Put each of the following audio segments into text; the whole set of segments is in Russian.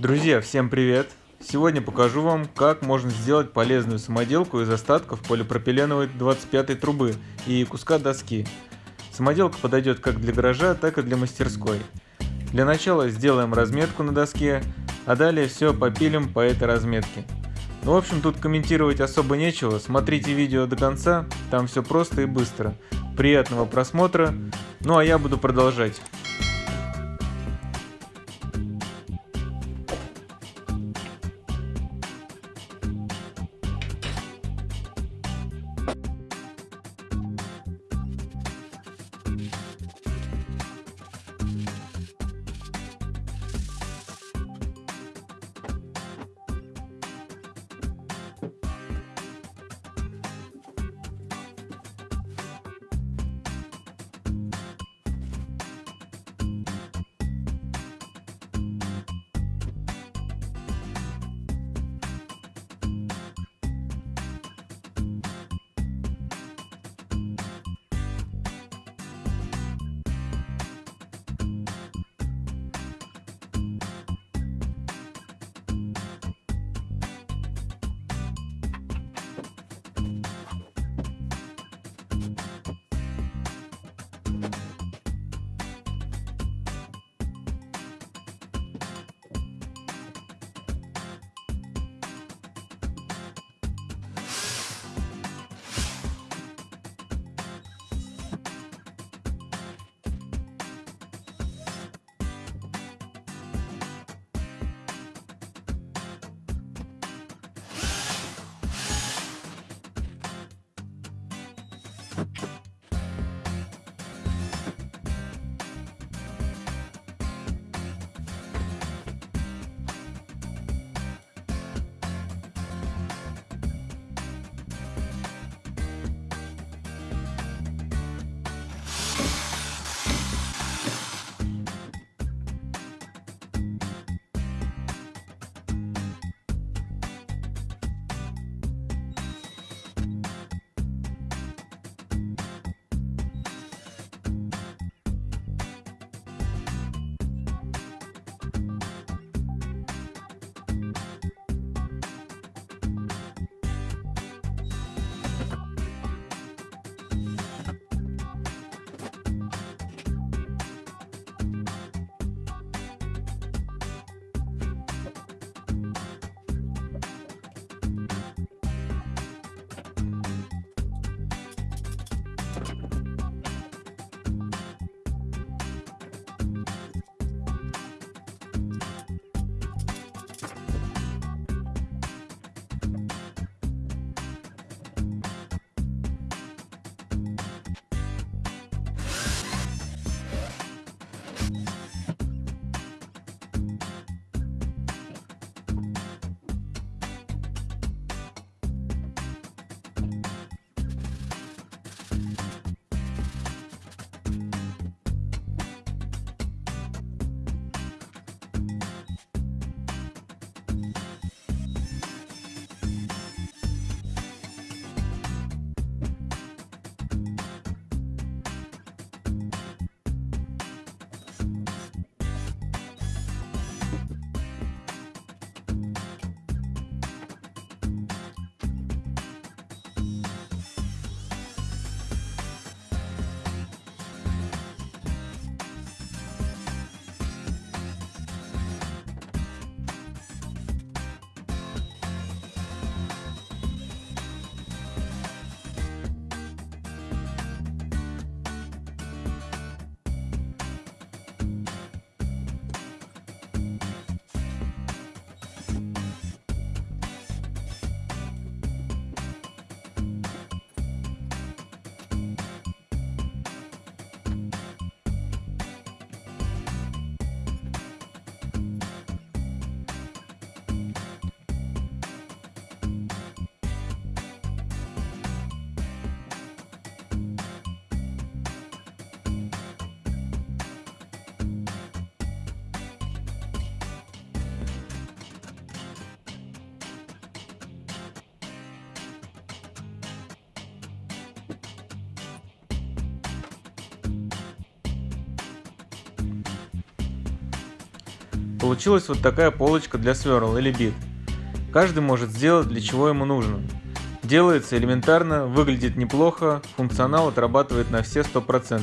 Друзья, всем привет! Сегодня покажу вам, как можно сделать полезную самоделку из остатков полипропиленовой 25 трубы и куска доски. Самоделка подойдет как для гаража, так и для мастерской. Для начала сделаем разметку на доске, а далее все попилим по этой разметке. Ну, в общем, тут комментировать особо нечего, смотрите видео до конца, там все просто и быстро. Приятного просмотра, ну а я буду продолжать. Получилась вот такая полочка для сверл или бит. Каждый может сделать для чего ему нужно. Делается элементарно, выглядит неплохо, функционал отрабатывает на все 100%.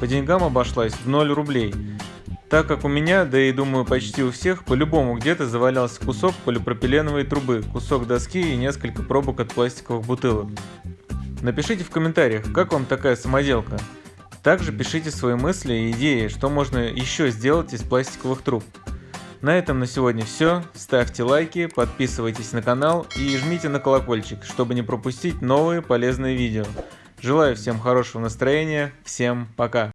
По деньгам обошлась в 0 рублей. Так как у меня, да и думаю почти у всех, по-любому где-то завалялся кусок полипропиленовой трубы, кусок доски и несколько пробок от пластиковых бутылок. Напишите в комментариях, как вам такая самоделка. Также пишите свои мысли и идеи, что можно еще сделать из пластиковых труб. На этом на сегодня все. Ставьте лайки, подписывайтесь на канал и жмите на колокольчик, чтобы не пропустить новые полезные видео. Желаю всем хорошего настроения, всем пока!